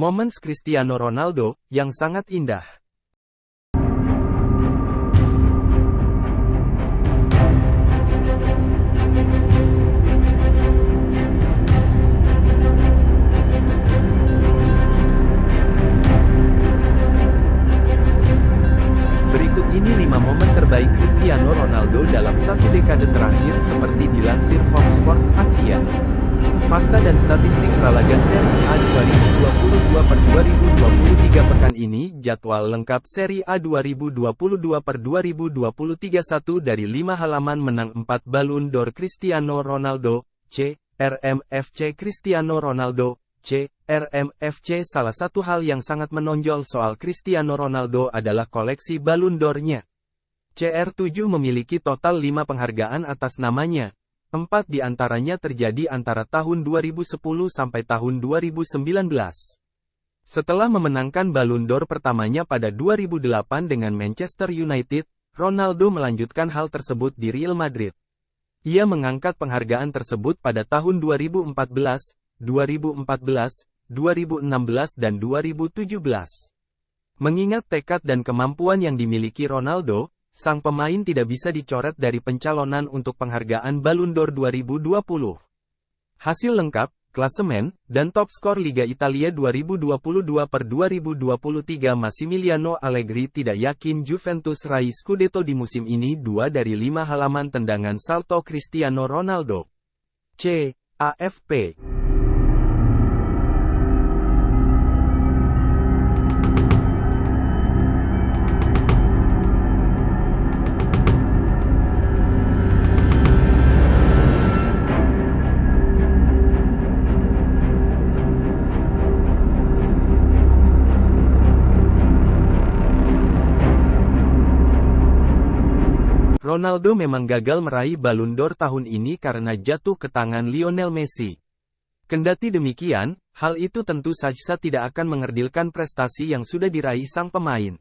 Moments Cristiano Ronaldo, yang sangat indah. Berikut ini 5 momen terbaik Cristiano Ronaldo dalam satu dekade terakhir seperti dilansir Fox Sports Asia. Fakta dan statistik Pralaga Serie A 2022 per 2023 pekan ini jadwal lengkap Serie A 2022 per 2023 1 dari 5 halaman menang 4 Ballon d'Or Cristiano Ronaldo, C, RMFC Cristiano Ronaldo, C, RMFC Salah satu hal yang sangat menonjol soal Cristiano Ronaldo adalah koleksi Ballon d'Or-nya. CR7 memiliki total 5 penghargaan atas namanya. Empat di antaranya terjadi antara tahun 2010 sampai tahun 2019. Setelah memenangkan Ballon d'Or pertamanya pada 2008 dengan Manchester United, Ronaldo melanjutkan hal tersebut di Real Madrid. Ia mengangkat penghargaan tersebut pada tahun 2014, 2014, 2016 dan 2017. Mengingat tekad dan kemampuan yang dimiliki Ronaldo, sang pemain tidak bisa dicoret dari pencalonan untuk penghargaan Ballon d'Or 2020. Hasil lengkap, klasemen, dan top skor Liga Italia 2022 per 2023 Massimiliano Allegri tidak yakin Juventus raih Scudetto di musim ini dua dari lima halaman tendangan salto Cristiano Ronaldo. C. AFP Ronaldo memang gagal meraih Ballon d'Or tahun ini karena jatuh ke tangan Lionel Messi. Kendati demikian, hal itu tentu saja tidak akan mengerdilkan prestasi yang sudah diraih sang pemain.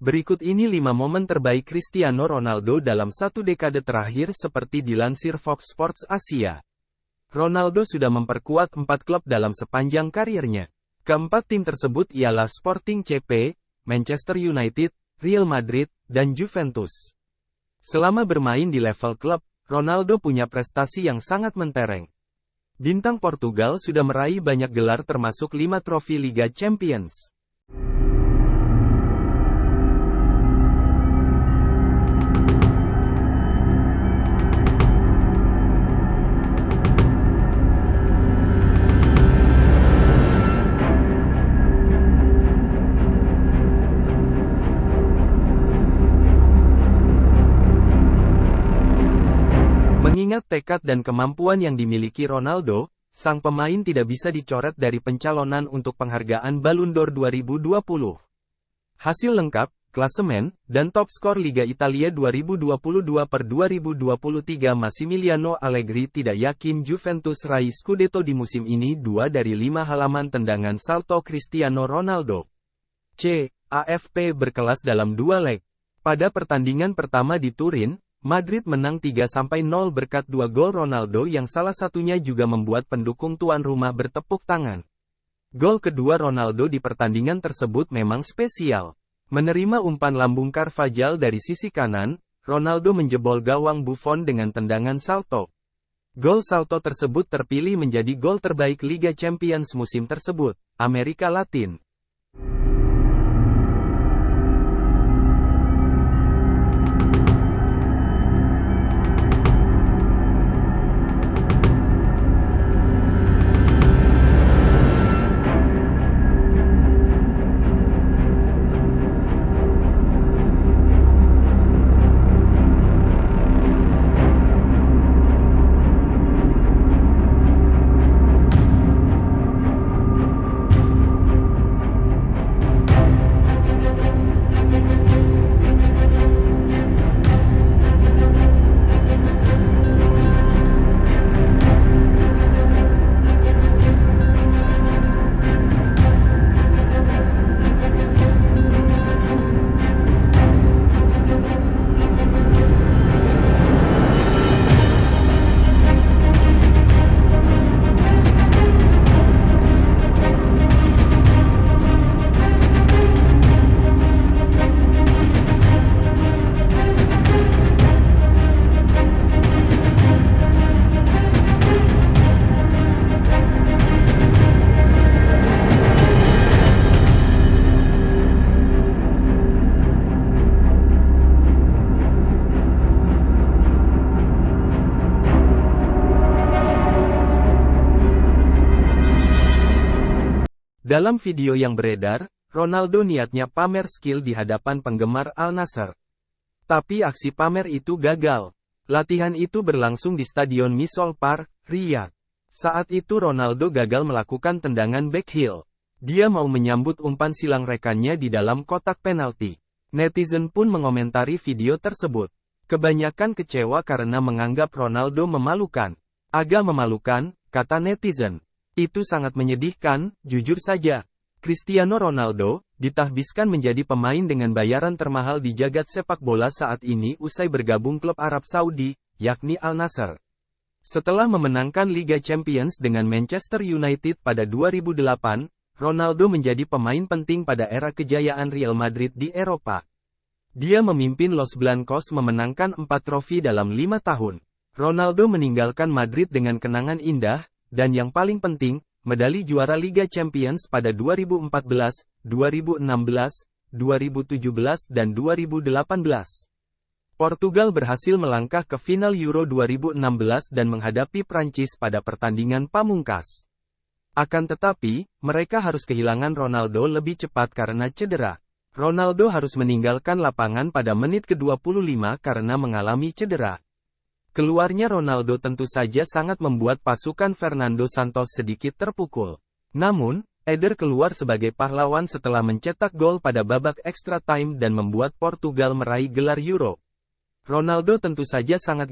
Berikut ini 5 momen terbaik Cristiano Ronaldo dalam satu dekade terakhir seperti dilansir Fox Sports Asia. Ronaldo sudah memperkuat empat klub dalam sepanjang karirnya. Keempat tim tersebut ialah Sporting CP, Manchester United, Real Madrid, dan Juventus. Selama bermain di level klub, Ronaldo punya prestasi yang sangat mentereng. Bintang Portugal sudah meraih banyak gelar termasuk lima trofi Liga Champions. Mengingat tekad dan kemampuan yang dimiliki Ronaldo, sang pemain tidak bisa dicoret dari pencalonan untuk penghargaan Ballon d'Or 2020. Hasil lengkap, klasemen, dan top skor Liga Italia 2022 per 2023 Massimiliano Allegri tidak yakin Juventus raih Scudetto di musim ini dua dari lima halaman tendangan salto Cristiano Ronaldo. C. AFP berkelas dalam dua leg. Pada pertandingan pertama di Turin, Madrid menang 3-0 berkat dua gol Ronaldo yang salah satunya juga membuat pendukung tuan rumah bertepuk tangan. Gol kedua Ronaldo di pertandingan tersebut memang spesial. Menerima umpan lambung Carvajal dari sisi kanan, Ronaldo menjebol gawang Buffon dengan tendangan salto. Gol salto tersebut terpilih menjadi gol terbaik Liga Champions musim tersebut, Amerika Latin. Dalam video yang beredar, Ronaldo niatnya pamer skill di hadapan penggemar Al Nassr. Tapi aksi pamer itu gagal. Latihan itu berlangsung di Stadion Misol Park, Riyadh. Saat itu Ronaldo gagal melakukan tendangan backheel. Dia mau menyambut umpan silang rekannya di dalam kotak penalti. Netizen pun mengomentari video tersebut. Kebanyakan kecewa karena menganggap Ronaldo memalukan. Agak memalukan, kata netizen. Itu sangat menyedihkan, jujur saja. Cristiano Ronaldo, ditahbiskan menjadi pemain dengan bayaran termahal di jagat sepak bola saat ini usai bergabung klub Arab Saudi, yakni Al Nassr. Setelah memenangkan Liga Champions dengan Manchester United pada 2008, Ronaldo menjadi pemain penting pada era kejayaan Real Madrid di Eropa. Dia memimpin Los Blancos memenangkan empat trofi dalam lima tahun. Ronaldo meninggalkan Madrid dengan kenangan indah, dan yang paling penting, medali juara Liga Champions pada 2014, 2016, 2017 dan 2018. Portugal berhasil melangkah ke final Euro 2016 dan menghadapi Prancis pada pertandingan pamungkas. Akan tetapi, mereka harus kehilangan Ronaldo lebih cepat karena cedera. Ronaldo harus meninggalkan lapangan pada menit ke-25 karena mengalami cedera. Keluarnya Ronaldo tentu saja sangat membuat pasukan Fernando Santos sedikit terpukul. Namun, Eder keluar sebagai pahlawan setelah mencetak gol pada babak extra time dan membuat Portugal meraih gelar Euro. Ronaldo tentu saja sangat